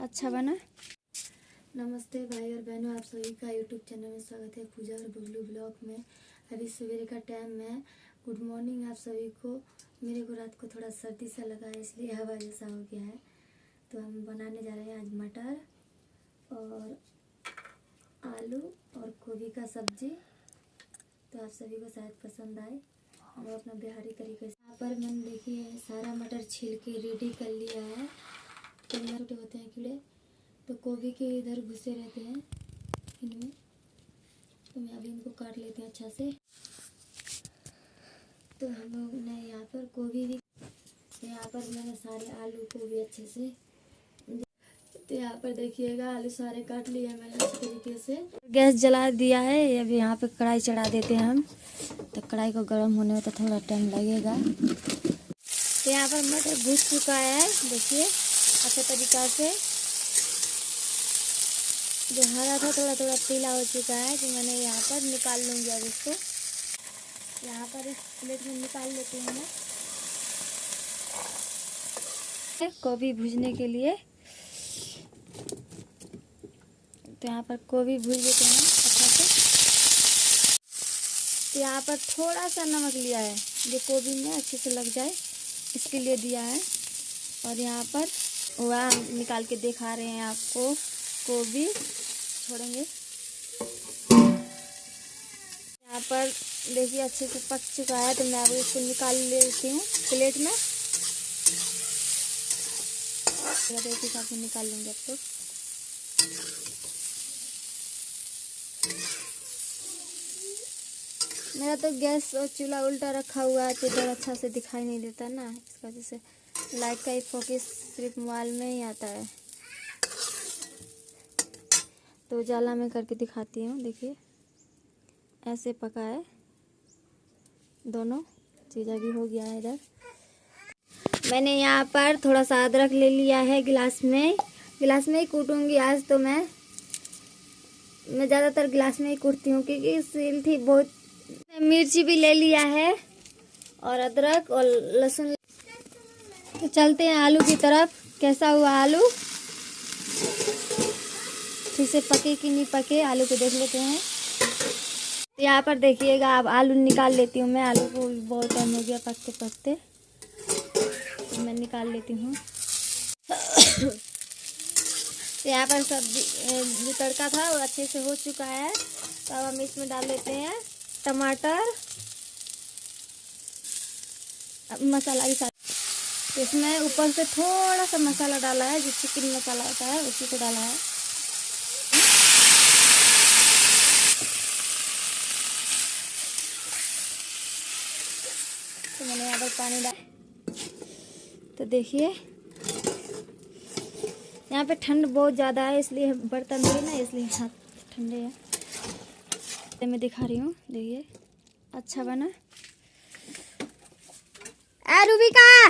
अच्छा बना। नमस्ते भाई और बहनों, आप सभी का यूट्यूब चैनल में स्वागत है पूजा और बबलू ब्लॉग में। अभी सवेरे का टाइम है। गुड मॉर्निंग आप सभी को। मेरे को रात को थोड़ा सर्दी सा लगा है इसलिए हवा जैसा हो गया है। तो हम बनाने जा रहे हैं आज मटर और आलू और गोभी का सब्ज़ी। तो आप सभी को शायद पसंद आए। और अपना बिहारी तरीके से यहाँ पर मैंने देखिए, सारा मटर छील के रेडी कर लिया है। तो छोटे होते हैं कीड़े तो गोभी के इधर घुसे रहते हैं, इनमें। तो मैं अभी इनको काट लेती हूँ अच्छा से। तो हम लोग ने यहाँ पर गोभी भी यहाँ पर मैंने सारे आलू को भी अच्छे से तो यहाँ पर देखिएगा, आलू सारे काट लिए मैंने इस तरीके से। गैस जला दिया है अभी यहाँ पे कढ़ाई चढ़ा देते हैं हम। तो कढ़ाई को गर्म होने में तो थोड़ा टाइम लगेगा। तो यहाँ पर मटर भूज चुका है, देखिए। अच्छे तरीका से। जो हरा था थोड़ा थोड़ा पीला हो चुका है तो मैंने यहाँ पर निकाल लूँगी अब इसको। यहाँ पर इस प्लेट में निकाल लेती हूँ मैं। गोभी भूजने के लिए। तो यहाँ पर गोभी भूज लेते हैं अच्छा से। तो यहाँ पर थोड़ा सा नमक लिया है, जो गोभी में अच्छे से लग जाए, इसके लिए दिया है। और यहाँ पर वह निकाल के दिखा रहे हैं आपको गोभी छोड़ेंगे। यहाँ पर देखिए, अच्छे से पक चुका है तो मैं अब इसको निकाल लेती हूँ प्लेट में। साथ में निकाल लेंगे अब मेरा तो गैस और चूल्हा उल्टा रखा हुआ है तो इधर अच्छा से दिखाई नहीं देता ना। इस वजह से लाइट का ही फोकस सिर्फ़ मोबाइल में ही आता है। तो उजाला में करके दिखाती हूँ, देखिए। ऐसे पका है। दोनों चीज़ अभी हो गया है इधर। मैंने यहाँ पर थोड़ा सा अदरक ले लिया है गिलास में। गिलास में ही कूटूँगी आज तो मैं। मैं ज़्यादातर गिलास में ही कूटती हूँ, क्योंकि सील थी बहुत मिर्ची भी ले लिया है और अदरक और लहसुन। तो चलते हैं आलू की तरफ़। कैसा हुआ आलू? ठीक से पके कि नहीं पके, आलू को देख लेते हैं। तो यहाँ पर देखिएगा, अब आलू निकाल लेती हूँ मैं। आलू को बहुत टाइम हो गया पकते पकते। तो मैं निकाल लेती हूँ। तो यहाँ पर सब्ज़ी जो तड़का था वो अच्छे से हो चुका है। तो अब हम इसमें डाल लेते हैं। टमाटर, अब मसाला के साथ। इसमें ऊपर से थोड़ा सा मसाला डाला है जो चिकन मसाला होता है, उसी को डाला है। तो मैंने यहाँ पर पानी डाल। तो देखिए, यहाँ पे ठंड बहुत ज़्यादा है, इसलिए बर्तन भी ना, इसलिए हाथ ठंडे है। मैं दिखा रही हूँ। देखिए अच्छा बना। ए रूबिका!